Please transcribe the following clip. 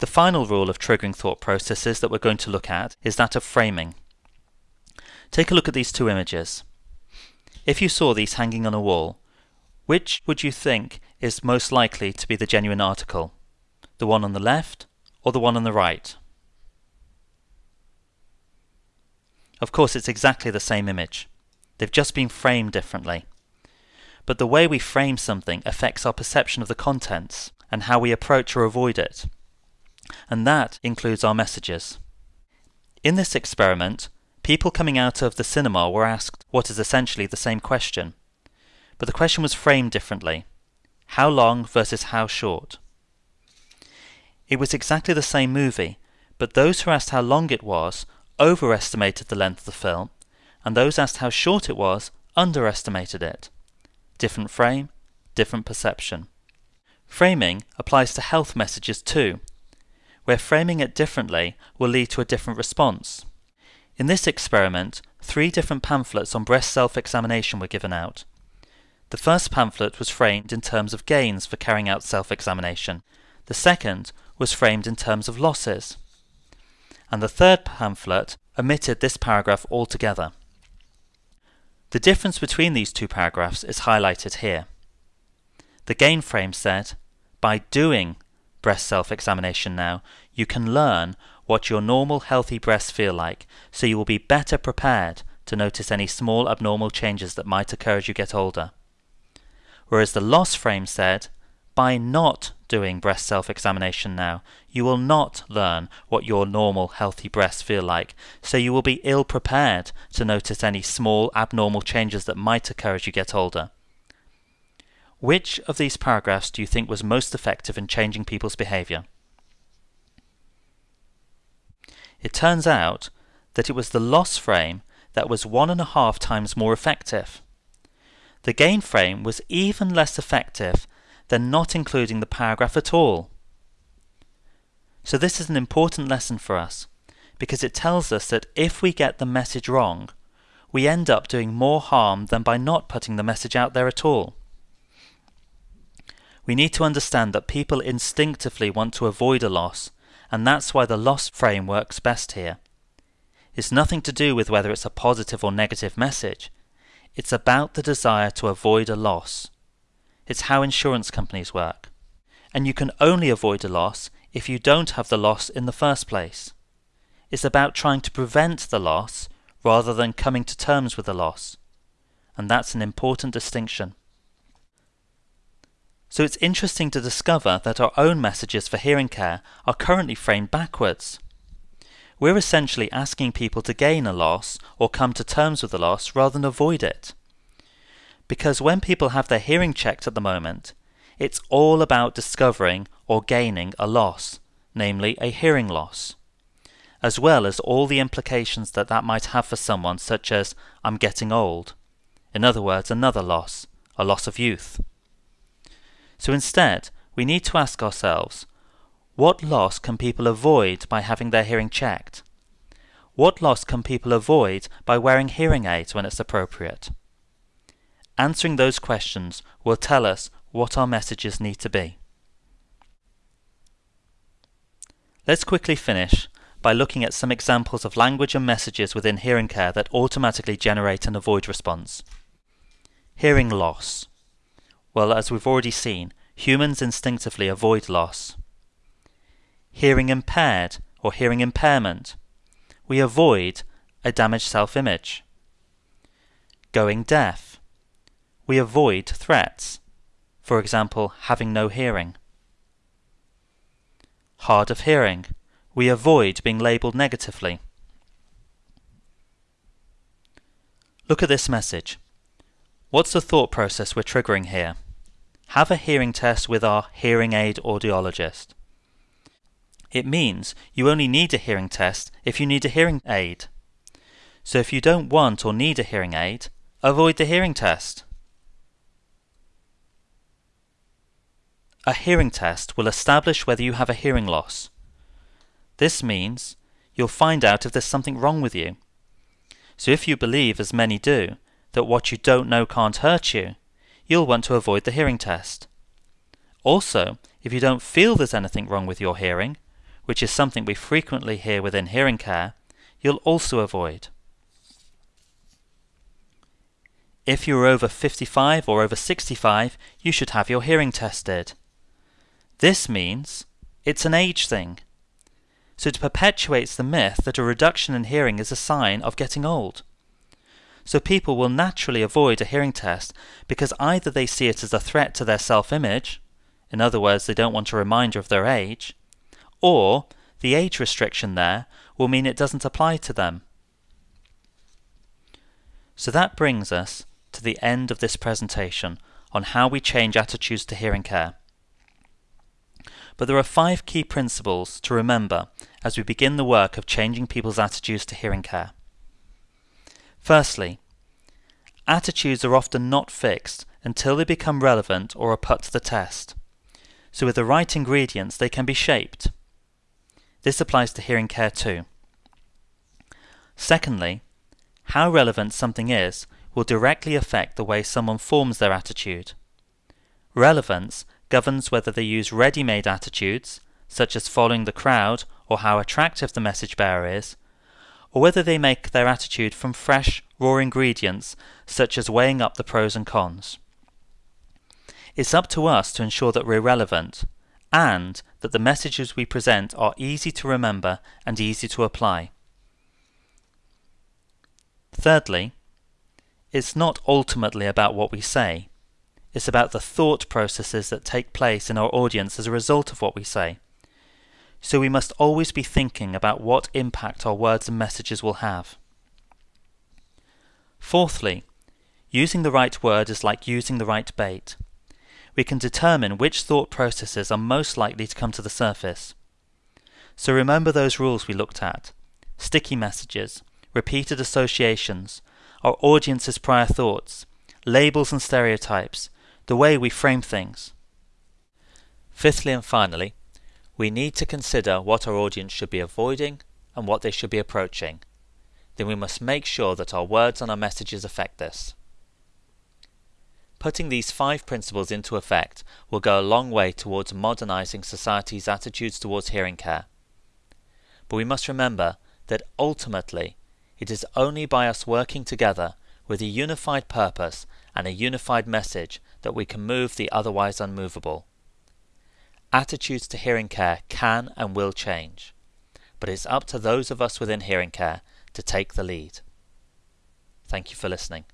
The final rule of triggering thought processes that we're going to look at is that of framing. Take a look at these two images. If you saw these hanging on a wall, which would you think is most likely to be the genuine article? The one on the left or the one on the right? Of course, it's exactly the same image. They've just been framed differently. But the way we frame something affects our perception of the contents and how we approach or avoid it. And that includes our messages. In this experiment, people coming out of the cinema were asked what is essentially the same question. But the question was framed differently. How long versus how short? It was exactly the same movie, but those who asked how long it was overestimated the length of the film, and those asked how short it was underestimated it. Different frame, different perception. Framing applies to health messages too, where framing it differently will lead to a different response. In this experiment, three different pamphlets on breast self-examination were given out. The first pamphlet was framed in terms of gains for carrying out self-examination. The second was framed in terms of losses and the third pamphlet omitted this paragraph altogether. The difference between these two paragraphs is highlighted here. The gain frame said, by doing breast self-examination now, you can learn what your normal healthy breasts feel like, so you will be better prepared to notice any small abnormal changes that might occur as you get older. Whereas the loss frame said, by not doing breast self-examination now, you will not learn what your normal healthy breasts feel like, so you will be ill prepared to notice any small abnormal changes that might occur as you get older. Which of these paragraphs do you think was most effective in changing people's behaviour? It turns out that it was the loss frame that was one and a half times more effective. The gain frame was even less effective than not including the paragraph at all. So this is an important lesson for us, because it tells us that if we get the message wrong, we end up doing more harm than by not putting the message out there at all. We need to understand that people instinctively want to avoid a loss, and that's why the loss frame works best here. It's nothing to do with whether it's a positive or negative message. It's about the desire to avoid a loss. It's how insurance companies work. And you can only avoid a loss if you don't have the loss in the first place. It's about trying to prevent the loss rather than coming to terms with the loss. And that's an important distinction. So it's interesting to discover that our own messages for hearing care are currently framed backwards. We're essentially asking people to gain a loss or come to terms with the loss rather than avoid it. Because when people have their hearing checked at the moment, it's all about discovering or gaining a loss, namely a hearing loss, as well as all the implications that that might have for someone, such as, I'm getting old. In other words, another loss, a loss of youth. So instead, we need to ask ourselves, what loss can people avoid by having their hearing checked? What loss can people avoid by wearing hearing aids when it's appropriate? Answering those questions will tell us what our messages need to be. Let's quickly finish by looking at some examples of language and messages within hearing care that automatically generate an avoid response. Hearing loss. Well, as we've already seen, humans instinctively avoid loss. Hearing impaired or hearing impairment. We avoid a damaged self-image. Going deaf we avoid threats, for example, having no hearing. Hard of hearing, we avoid being labelled negatively. Look at this message. What's the thought process we're triggering here? Have a hearing test with our hearing aid audiologist. It means you only need a hearing test if you need a hearing aid. So if you don't want or need a hearing aid, avoid the hearing test. A hearing test will establish whether you have a hearing loss. This means you'll find out if there's something wrong with you. So if you believe, as many do, that what you don't know can't hurt you, you'll want to avoid the hearing test. Also, if you don't feel there's anything wrong with your hearing, which is something we frequently hear within hearing care, you'll also avoid. If you're over 55 or over 65, you should have your hearing tested. This means it's an age thing. So it perpetuates the myth that a reduction in hearing is a sign of getting old. So people will naturally avoid a hearing test because either they see it as a threat to their self image, in other words, they don't want a reminder of their age, or the age restriction there will mean it doesn't apply to them. So that brings us to the end of this presentation on how we change attitudes to hearing care. But there are five key principles to remember as we begin the work of changing people's attitudes to hearing care. Firstly, attitudes are often not fixed until they become relevant or are put to the test. So with the right ingredients, they can be shaped. This applies to hearing care too. Secondly, how relevant something is will directly affect the way someone forms their attitude. Relevance governs whether they use ready-made attitudes, such as following the crowd or how attractive the message bearer is, or whether they make their attitude from fresh, raw ingredients, such as weighing up the pros and cons. It's up to us to ensure that we're relevant, and that the messages we present are easy to remember and easy to apply. Thirdly, it's not ultimately about what we say. It's about the thought processes that take place in our audience as a result of what we say. So we must always be thinking about what impact our words and messages will have. Fourthly, using the right word is like using the right bait. We can determine which thought processes are most likely to come to the surface. So remember those rules we looked at sticky messages, repeated associations, our audience's prior thoughts, labels and stereotypes, the way we frame things. Fifthly and finally, we need to consider what our audience should be avoiding and what they should be approaching. Then we must make sure that our words and our messages affect this. Putting these five principles into effect will go a long way towards modernizing society's attitudes towards hearing care. But we must remember that ultimately it is only by us working together with a unified purpose and a unified message that we can move the otherwise unmovable. Attitudes to hearing care can and will change, but it's up to those of us within hearing care to take the lead. Thank you for listening.